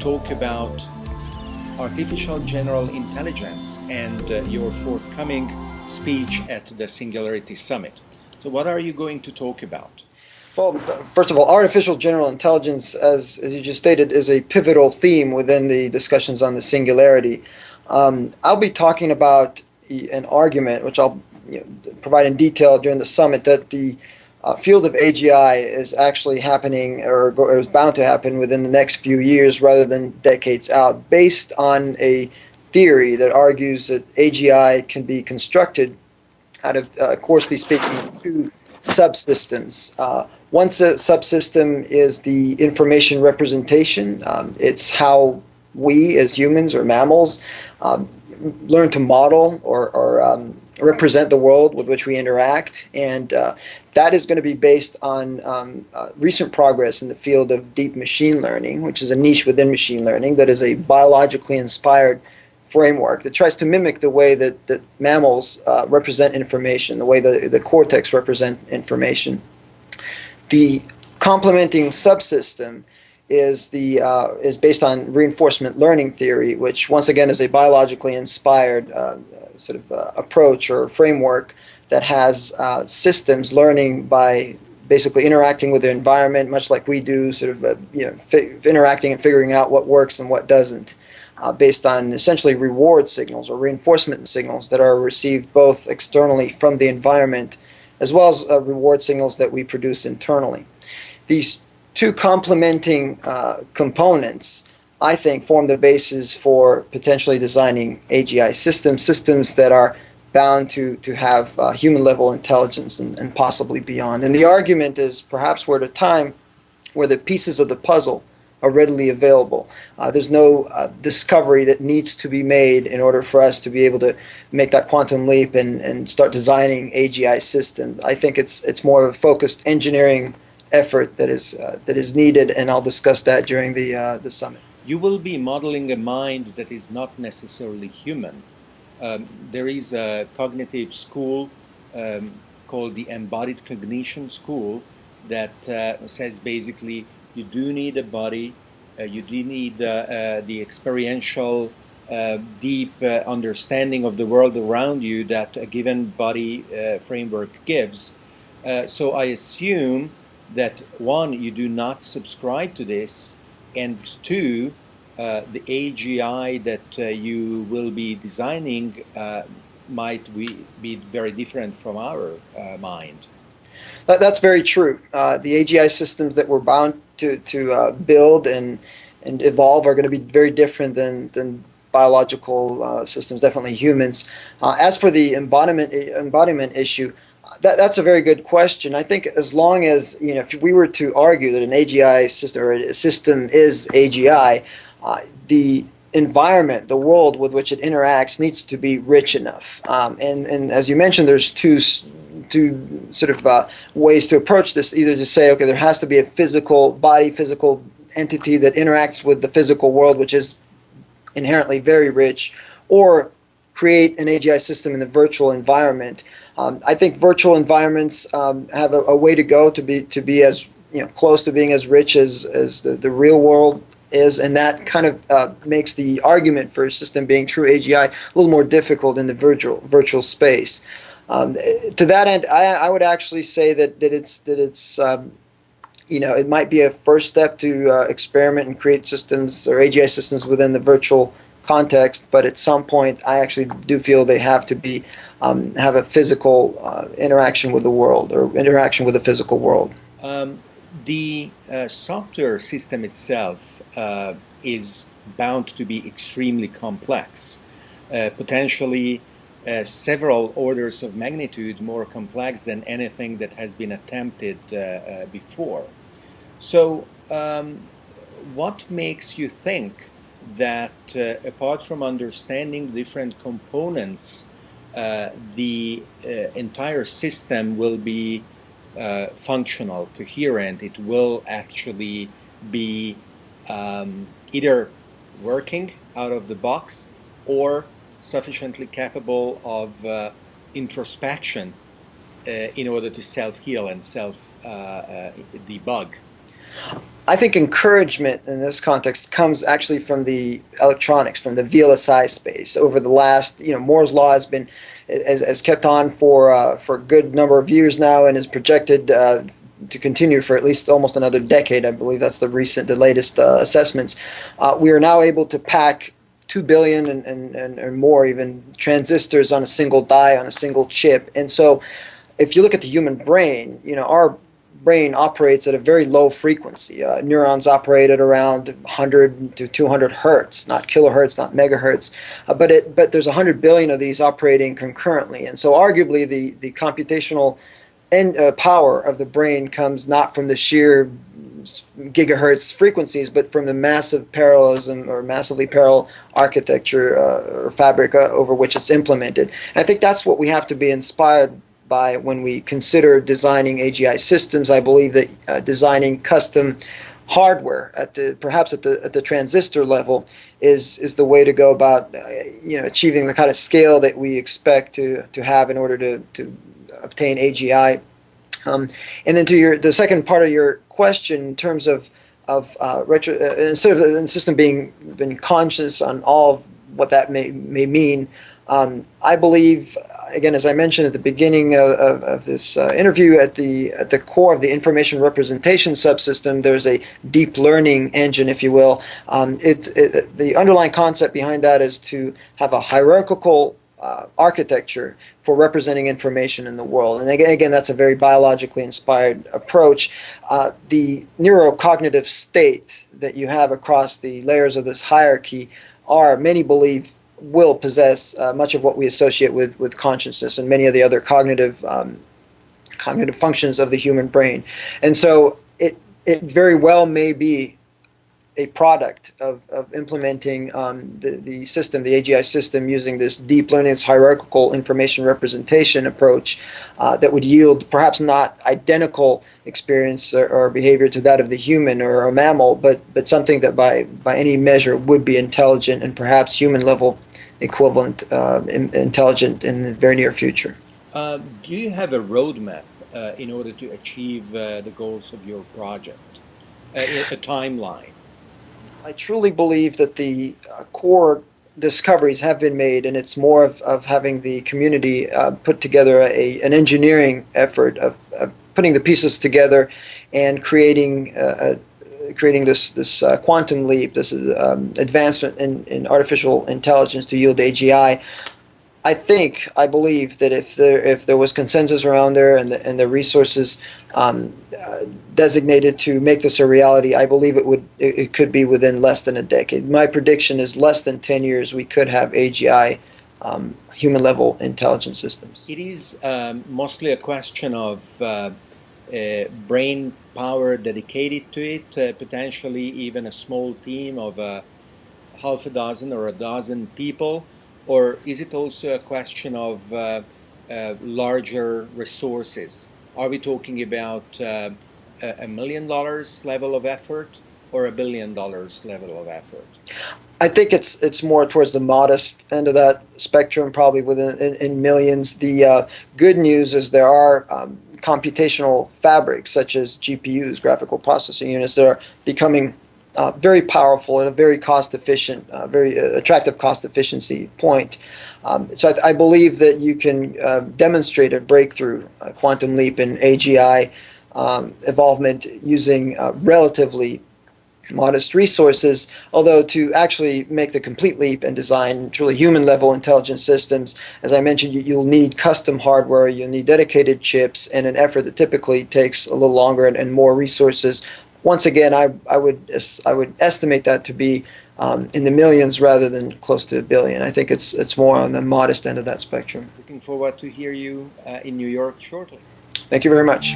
talk about artificial general intelligence and uh, your forthcoming speech at the Singularity Summit. So what are you going to talk about? Well, first of all, artificial general intelligence, as, as you just stated, is a pivotal theme within the discussions on the singularity. Um, I'll be talking about an argument, which I'll you know, provide in detail during the summit, that the uh, field of AGI is actually happening or, is bound to happen within the next few years rather than decades out, based on a theory that argues that AGI can be constructed out of, uh, coarsely speaking, two subsystems. Uh, one subsystem is the information representation. Um, it's how we as humans or mammals um, learn to model or, or um, represent the world with which we interact. And uh, that is going to be based on um, uh, recent progress in the field of deep machine learning, which is a niche within machine learning that is a biologically inspired framework that tries to mimic the way that, that mammals uh, represent information, the way the, the cortex represents information. The complementing subsystem is the uh, is based on reinforcement learning theory, which once again is a biologically inspired uh, sort of uh, approach or framework that has uh, systems learning by basically interacting with the environment, much like we do, sort of uh, you know interacting and figuring out what works and what doesn't. Uh, based on essentially reward signals or reinforcement signals that are received both externally from the environment as well as uh, reward signals that we produce internally. These two complementing uh, components, I think, form the basis for potentially designing AGI systems, systems that are bound to, to have uh, human level intelligence and, and possibly beyond. And the argument is perhaps we're at a time where the pieces of the puzzle are readily available. Uh, there's no uh, discovery that needs to be made in order for us to be able to make that quantum leap and, and start designing AGI systems. I think it's it's more of a focused engineering effort that is uh, that is needed, and I'll discuss that during the uh, the summit. You will be modeling a mind that is not necessarily human. Um, there is a cognitive school um, called the Embodied Cognition School that uh, says basically you do need a body, uh, you do need uh, uh, the experiential, deep understanding of the world around you that a given body framework gives. so I assume that one, you do not subscribe to this, and two, uh, the AGI that uh, you will be designing uh, might be, be very different from our mind. That, that's very true. the AGI systems that we're bound to, to build and, and evolve are going to be very different than, than biological uh, systems, definitely humans. Uh, as for the embodiment embodiment issue, that, that's a very good question. I think as long as, you know, if we were to argue that an AGI system or a system is AGI, uh, the environment, the world with which it interacts needs to be rich enough. Um, and, and as you mentioned, there's two, two sort of uh, ways to approach this. Either to say, okay, there has to be a physical body, physical entity that interacts with the physical world, which is inherently very rich, or create an AGI system in the virtual environment. Um, I think virtual environments um, have a, a, way to go to be to be as you know close to being as rich as as the, the real world is, and that kind of uh, makes the argument for a system being true AGI a little more difficult in the virtual virtual space. Um, to that end, I, I, would actually say that that it's that it's um, you know it might be a first step to uh, experiment and create systems or AGI systems within the virtual context, but at some point, I actually do feel they have to be um, have a physical uh, interaction with the world or interaction with the physical world. Um, the uh, software system itself uh, is bound to be extremely complex, uh, potentially uh, several orders of magnitude more complex than anything that has been attempted uh, before. So, um, what makes you think that uh, apart from understanding different components, uh, the uh, entire system will be uh, functional, coherent. It will actually be um, either working out of the box or sufficiently capable of uh, introspection uh, in order to self-heal and self-debug. I think encouragement in this context comes actually from the electronics, from the VLSI space. Over the last, you know, Moore's law has been has, has kept on for uh, for a good number of years now, and is projected uh, to continue for at least almost another decade. I believe that's the recent, the latest uh, assessments. Uh, we are now able to pack two billion and, and, and, and more even transistors on a single die on a single chip, and so if you look at the human brain, you know our brain operates at a very low frequency. Uh, neurons operate at around 100 to 200 hertz, not kilohertz, not megahertz, uh, but it but there's 100 billion of these operating concurrently, and so arguably the the computational and uh, power of the brain comes not from the sheer gigahertz frequencies, but from the massive parallelism or massively parallel architecture uh, or fabric uh, over which it's implemented. And I think that's what we have to be inspired by when we consider designing AGI systems. I believe that uh, designing custom hardware at the perhaps at the at the transistor level is is the way to go about uh, you know achieving the kind of scale that we expect to to have in order to to obtain AGI. Um, and then to your the second part of your question in terms of of uh, retro, uh, instead of the system being been conscious on all of what that may may mean, um, I believe again, as I mentioned at the beginning of, of, of this uh, interview, at the at the core of the information representation subsystem, there's a deep learning engine, if you will. Um, it, it, the underlying concept behind that is to have a hierarchical uh, architecture for representing information in the world. And again, again that's a very biologically inspired approach. Uh, the neurocognitive state that you have across the layers of this hierarchy are, many believe, will possess uh, much of what we associate with, with consciousness and many of the other cognitive um, cognitive functions of the human brain. And so it, it very well may be a product of, of implementing um, the, the system, the AGI system, using this deep learning, this hierarchical information representation approach uh, that would yield perhaps not identical experience or, or, behavior to that of the human or a mammal, but, but something that by, by any measure would be intelligent and perhaps human level equivalent uh, in, intelligent in the very near future. Uh, do you have a roadmap uh, in order to achieve uh, the goals of your project, a, a timeline? I truly believe that the uh, core discoveries have been made, and it's more of, of having the community uh, put together a, an engineering effort of, of putting the pieces together and creating a, creating this this uh, quantum leap, this um, advancement in, in artificial intelligence to yield AGI. I think, I believe that if there if there was consensus around there and the and the resources um, uh, designated to make this a reality, I believe it would it, it, could be within less than a decade. My prediction is less than ten years we could have AGI. Um, human level intelligence systems. It is um, mostly a question of uh, uh, brain power dedicated to it, uh, potentially even a small team of uh, half a dozen or a dozen people? Or is it also a question of uh, uh, larger resources? Are we talking about uh, a million dollars level of effort or a billion dollars level of effort? I think it's it's more towards the modest end of that spectrum, probably within in, in millions. The uh, good news is there are um, computational fabrics such as GPUs, graphical processing units, that are becoming uh, very powerful and a very cost efficient, uh, very uh, attractive cost efficiency point. Um, so I, I, believe that you can uh, demonstrate a breakthrough, a quantum leap in AGI um, evolvement using uh, relatively modest resources, although to actually make the complete leap and design truly human level intelligent systems, as I mentioned, you, will need custom hardware, you'll need dedicated chips, and an effort that typically takes a little longer and, and more resources. Once again, I, I, would, I would estimate that to be um, in the millions rather than close to a billion. I think it's, it's more on the modest end of that spectrum. Looking forward to hear you uh, in New York shortly. Thank you very much.